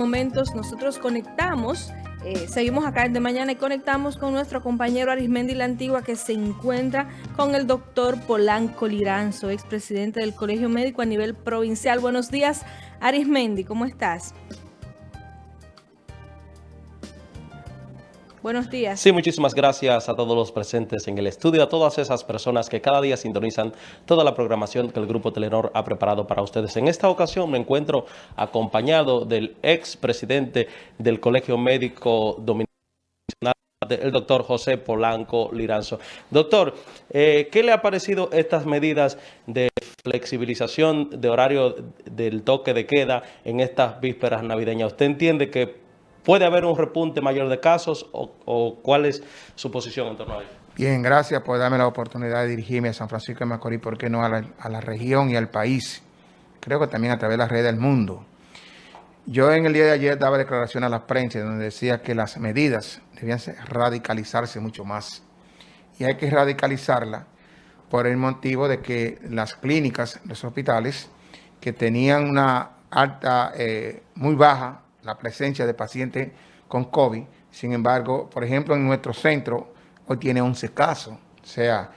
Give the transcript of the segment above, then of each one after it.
momentos nosotros conectamos, eh, seguimos acá de mañana y conectamos con nuestro compañero Arismendi La Antigua que se encuentra con el doctor Polanco Liranzo, expresidente del Colegio Médico a nivel provincial. Buenos días, Arismendi, ¿cómo estás? Buenos días. Sí, muchísimas gracias a todos los presentes en el estudio, a todas esas personas que cada día sintonizan toda la programación que el Grupo Telenor ha preparado para ustedes. En esta ocasión me encuentro acompañado del ex presidente del Colegio Médico Dominicano, el doctor José Polanco Liranzo. Doctor, eh, ¿qué le ha parecido estas medidas de flexibilización de horario del toque de queda en estas vísperas navideñas? ¿Usted entiende que ¿Puede haber un repunte mayor de casos o, cuál es su posición en torno a ello? Bien, gracias por darme la oportunidad de dirigirme a San Francisco de Macorís, ¿por qué no a la, región y al país? Creo que también a través de la red del mundo. Yo en el día de ayer daba declaración a la prensa donde decía que las medidas debían radicalizarse mucho más. Y hay que radicalizarla por el motivo de que las clínicas, los hospitales, que tenían una alta, eh, muy baja la presencia de pacientes con COVID. Sin embargo, por ejemplo, en nuestro centro hoy tiene 11 casos, o sea,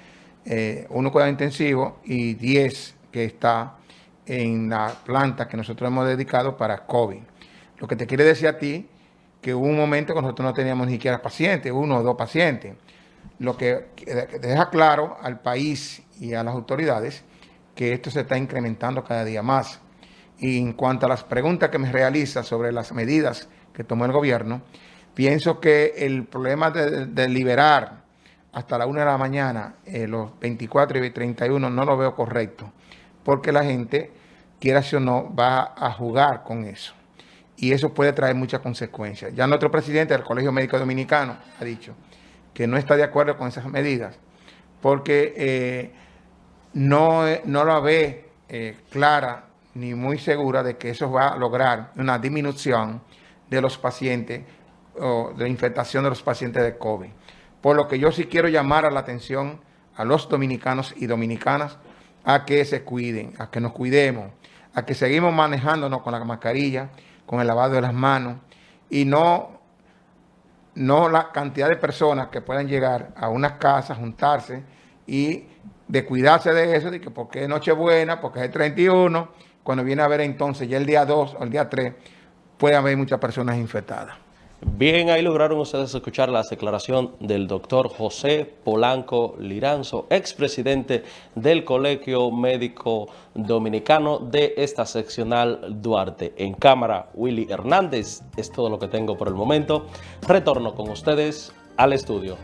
eh, uno cuidado intensivo y 10 que está en la planta que nosotros hemos dedicado para COVID. Lo que te quiere decir a ti que hubo un momento que nosotros no teníamos ni siquiera pacientes, uno o dos pacientes. Lo que deja claro al país y a las autoridades que esto se está incrementando cada día más. Y en cuanto a las preguntas que me realiza sobre las medidas que tomó el gobierno, pienso que el problema de, liberar hasta la 1 de la mañana eh, los 24 y 31 no lo veo correcto, porque la gente, quiera o no, va a jugar con eso. Y eso puede traer muchas consecuencias. Ya nuestro presidente del Colegio Médico Dominicano ha dicho que no está de acuerdo con esas medidas, porque eh, no, no la ve eh, clara ni muy segura de que eso va a lograr una disminución de los pacientes o de infectación de los pacientes de COVID. Por lo que yo sí quiero llamar a la atención a los dominicanos y dominicanas a que se cuiden, a que nos cuidemos, a que seguimos manejándonos con la mascarilla, con el lavado de las manos y no, no la cantidad de personas que puedan llegar a una casa, juntarse y de cuidarse de eso, de que porque es Nochebuena, porque es el 31, cuando viene a ver entonces ya el día 2 o el día 3, puede haber muchas personas infectadas. Bien, ahí lograron ustedes escuchar la declaración del doctor José Polanco Liranzo, expresidente del Colegio Médico Dominicano de esta seccional Duarte. En cámara, Willy Hernández. Es todo lo que tengo por el momento. Retorno con ustedes al estudio.